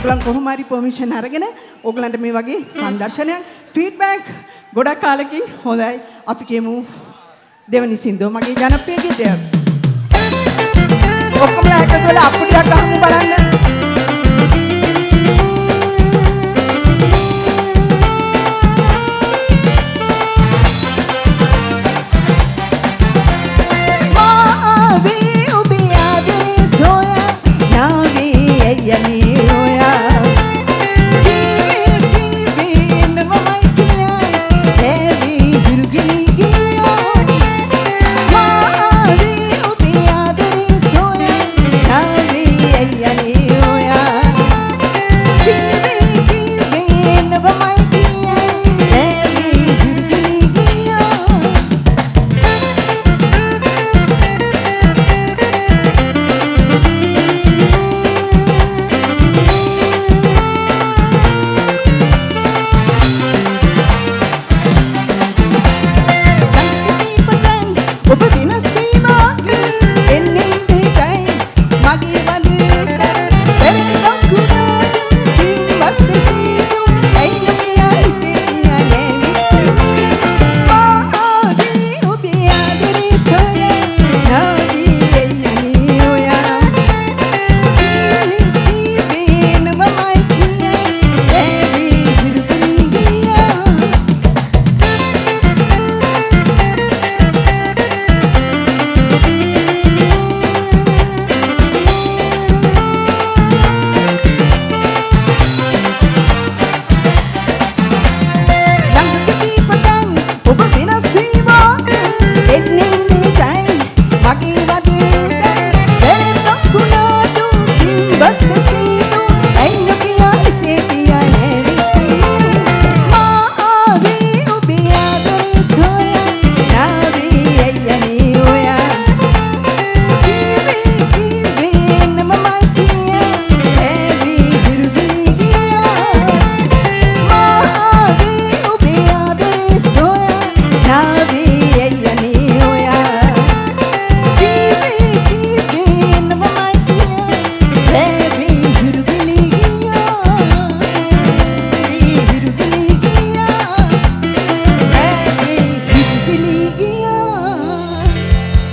මේගොල්ලන් කොහොම හරි පර්මිෂන් අරගෙන ඕගලන්ට මේ වගේ සංදර්ශනයක් ෆීඩ්බැක් ගොඩක් කාලෙකින් හොඳයි. අපි කියමු දෙවනි සින්දුව මගේ ජනප්‍රිය ගීතයක්. ඔක්කොමලා එකතු වෙලා අප්පුඩියක්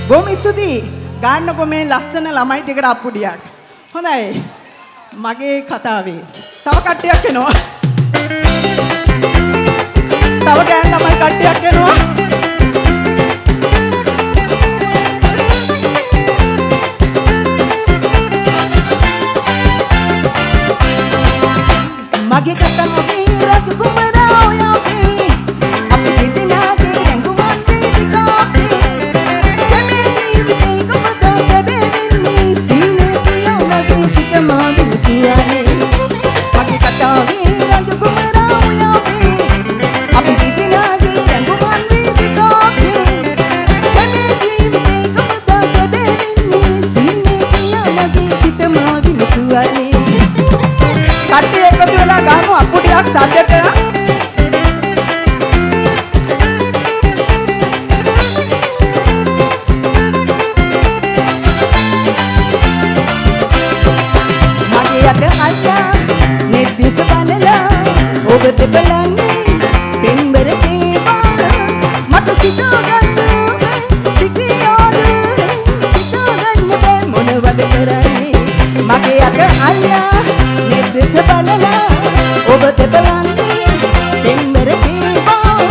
බොහොම ස්තුතියි. ගන්නකො මේ ලස්සන ළමයි ටිකට අප්පුඩියක්. හොඳයි. මගේ කතාවේ තව කට්ටියක් එනවා. තව ගෑන් ළමයි කට්ටියක් එනවා. මගේ කතාවේ රතු මගේ අත අල්ලා නෙද්දිස බලලා ඔබ දෙපලන්නේ පෙම්බර කේවල් මට සිතාගන්න සිතියාද සිතාගන්න බෑ මොනවද කරන්නේ? මගේ අත අල්ලා නෙද්දිස බලලා ඔබ දෙපලන්නේ පෙම්බර කේවල්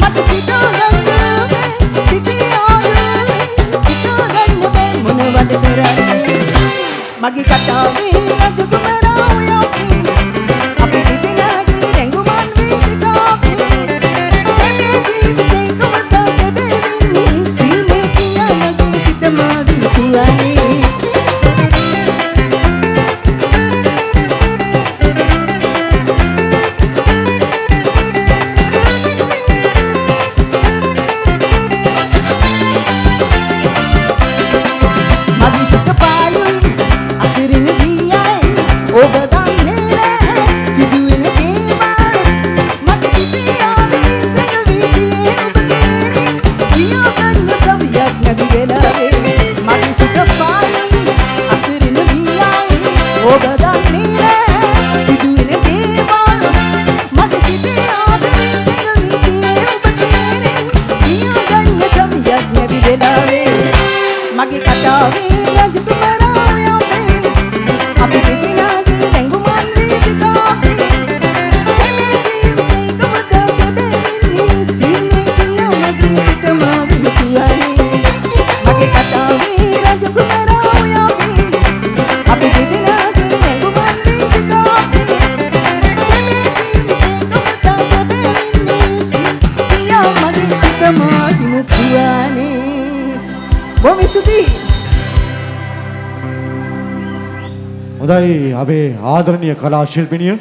මට සිතාගන්න සිතියාද සිතාගන්න බෑ මොනවද කරන්නේ මගේ කතාවේ බොහොම ස්තුතියි. හොඳයි අපේ ආදරණීය කලා ශිල්පිනිය